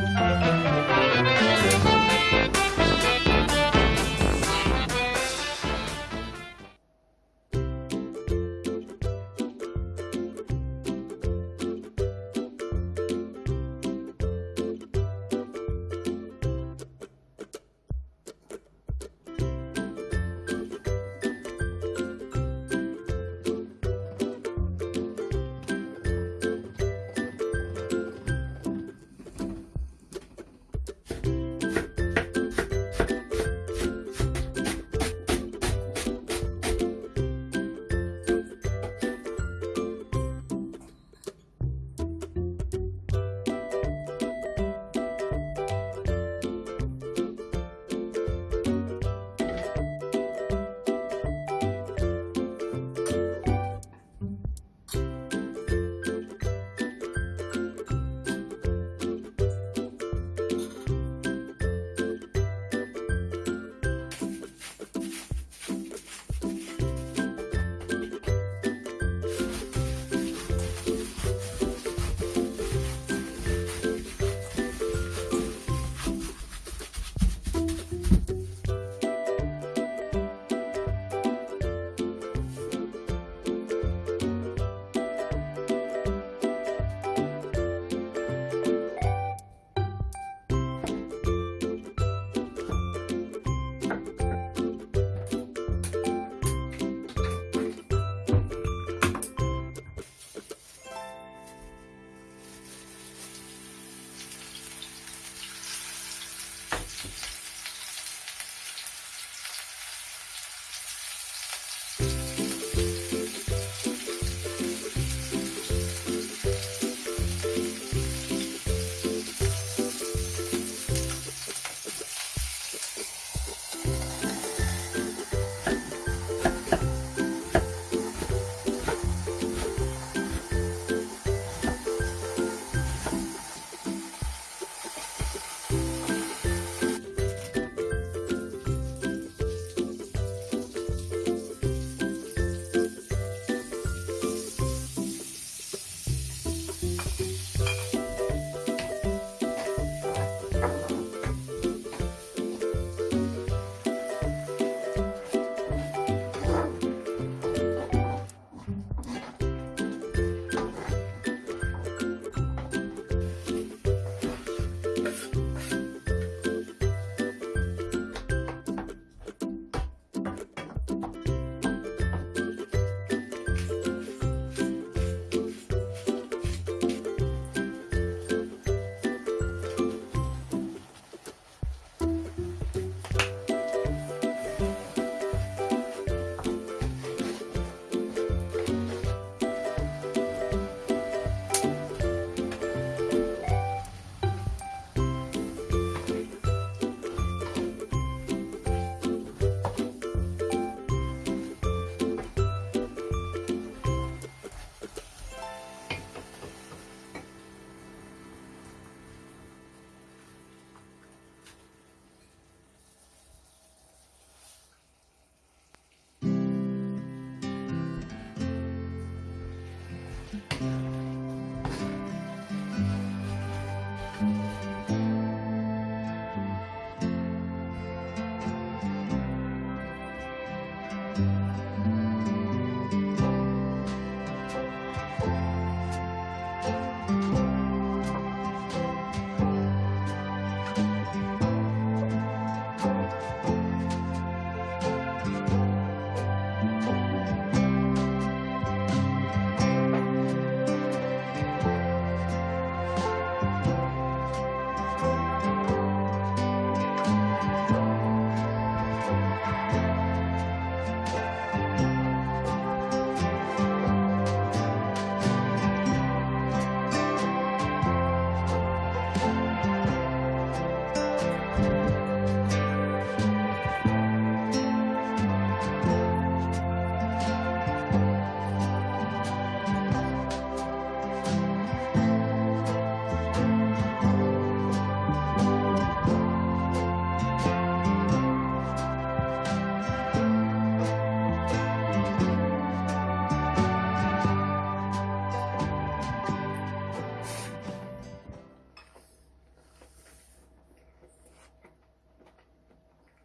Música